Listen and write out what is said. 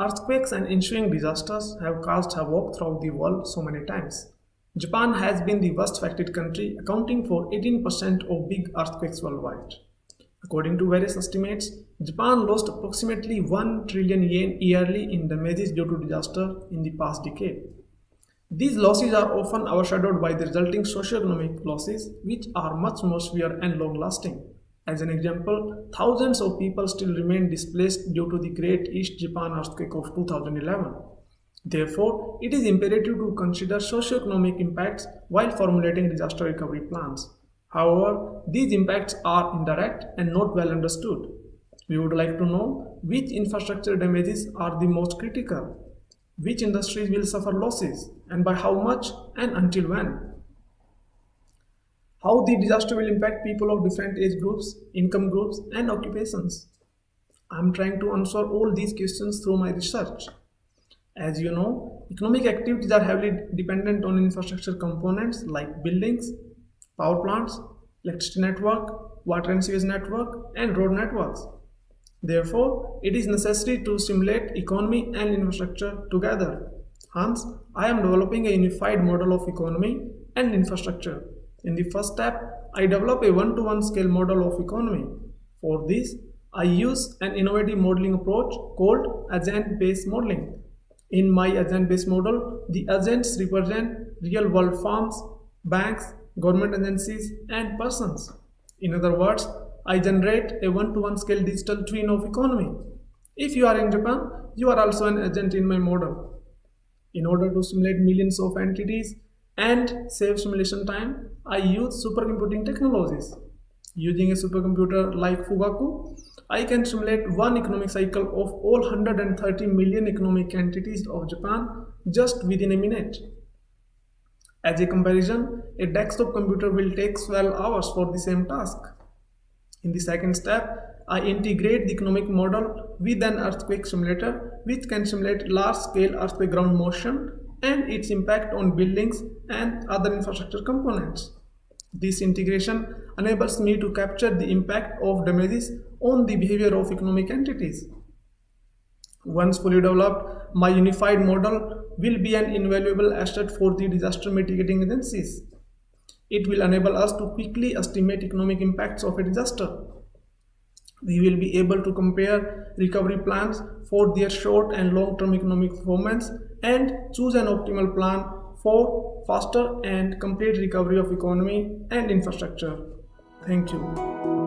Earthquakes and ensuing disasters have caused havoc throughout the world so many times. Japan has been the worst affected country, accounting for 18% of big earthquakes worldwide. According to various estimates, Japan lost approximately 1 trillion yen yearly in damages due to disaster in the past decade. These losses are often overshadowed by the resulting socio-economic losses, which are much more severe and long-lasting. As an example, thousands of people still remain displaced due to the Great East Japan earthquake of 2011. Therefore, it is imperative to consider socio-economic impacts while formulating disaster recovery plans. However, these impacts are indirect and not well understood. We would like to know which infrastructure damages are the most critical, which industries will suffer losses, and by how much and until when. How the disaster will impact people of different age groups, income groups, and occupations. I am trying to answer all these questions through my research. As you know, economic activities are heavily dependent on infrastructure components like buildings, power plants, electricity network, water and sewage network, and road networks. Therefore, it is necessary to stimulate economy and infrastructure together. Hence, I am developing a unified model of economy and infrastructure. In the first step, I develop a one-to-one -one scale model of economy. For this, I use an innovative modeling approach called agent-based modeling. In my agent-based model, the agents represent real-world firms, banks, government agencies, and persons. In other words, I generate a one-to-one -one scale digital twin of economy. If you are in Japan, you are also an agent in my model. In order to simulate millions of entities and save simulation time, I use supercomputing technologies. Using a supercomputer like Fugaku, I can simulate one economic cycle of all 130 million economic entities of Japan just within a minute. As a comparison, a desktop computer will take 12 hours for the same task. In the second step, I integrate the economic model with an earthquake simulator which can simulate large-scale earthquake ground motion and its impact on buildings and other infrastructure components. This integration enables me to capture the impact of damages on the behavior of economic entities. Once fully developed, my unified model will be an invaluable asset for the disaster mitigating agencies. It will enable us to quickly estimate economic impacts of a disaster. We will be able to compare recovery plans for their short and long-term economic performance and choose an optimal plan for faster and complete recovery of economy and infrastructure. Thank you.